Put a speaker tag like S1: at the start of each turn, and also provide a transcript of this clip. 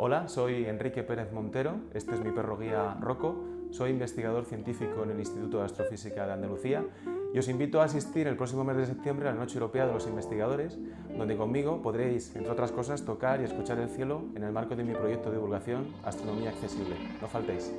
S1: Hola, soy Enrique Pérez Montero, este es mi perro guía Rocco, soy investigador científico en el Instituto de Astrofísica de Andalucía y os invito a asistir el próximo mes de septiembre a la Noche Europea de los Investigadores, donde conmigo podréis, entre otras cosas, tocar y escuchar el cielo en el marco de mi proyecto de divulgación Astronomía Accesible. No faltéis.